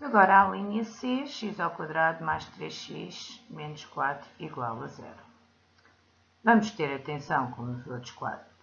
Agora a linha C, x ao quadrado mais 3x menos 4 igual a zero. Vamos ter atenção, como nos outros,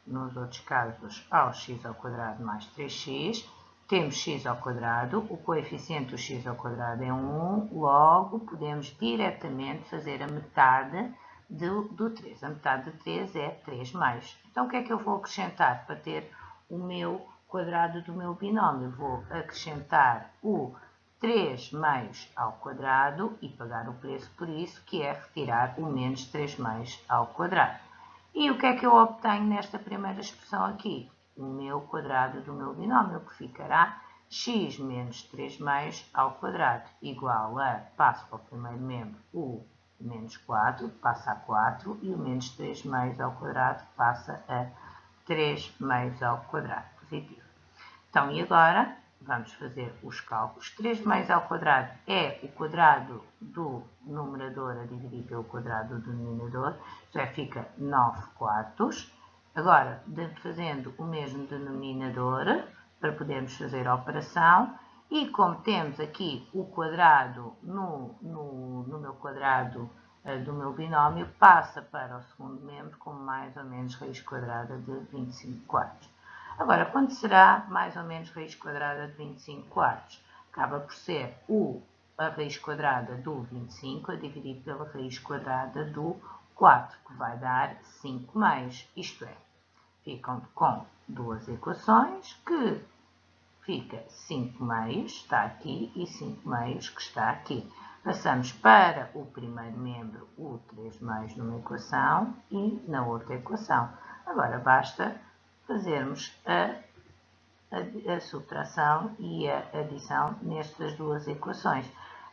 nos outros casos, ao x ao quadrado mais 3x. Temos x ao quadrado, o coeficiente do x ao quadrado é 1, logo podemos diretamente fazer a metade do, do 3. A metade de 3 é 3 mais. Então o que é que eu vou acrescentar para ter o meu quadrado do meu binómio? Vou acrescentar o 3 meios ao quadrado e pagar o preço por isso, que é retirar o menos 3 meios ao quadrado. E o que é que eu obtenho nesta primeira expressão aqui? O meu quadrado do meu binómio, que ficará x menos 3 meios ao quadrado, igual a, passo para o primeiro membro, o menos 4, passa a 4, e o menos 3 meios ao quadrado passa a 3 meios ao quadrado, positivo. Então, e agora? Vamos fazer os cálculos. 3 mais ao quadrado é o quadrado do numerador a dividir pelo quadrado do denominador, já fica 9 quartos. Agora, fazendo o mesmo denominador, para podermos fazer a operação, e como temos aqui o quadrado no, no, no meu quadrado uh, do meu binómio, passa para o segundo membro com mais ou menos raiz quadrada de 25 quartos. Agora, quanto será mais ou menos raiz quadrada de 25 quartos? Acaba por ser a raiz quadrada do 25 a dividir pela raiz quadrada do 4, que vai dar 5 meios. Isto é, ficam com duas equações que fica 5 meios, está aqui, e 5 meios, que está aqui. Passamos para o primeiro membro, o 3 meios numa equação e na outra equação. Agora basta fazermos a, a, a subtração e a adição nestas duas equações.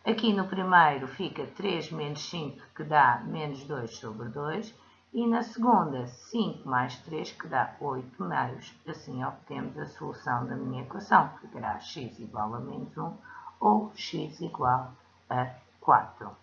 Aqui no primeiro fica 3 menos 5, que dá menos 2 sobre 2. E na segunda, 5 mais 3, que dá 8 meios. Assim obtemos a solução da minha equação, que ficará x igual a menos 1 ou x igual a 4.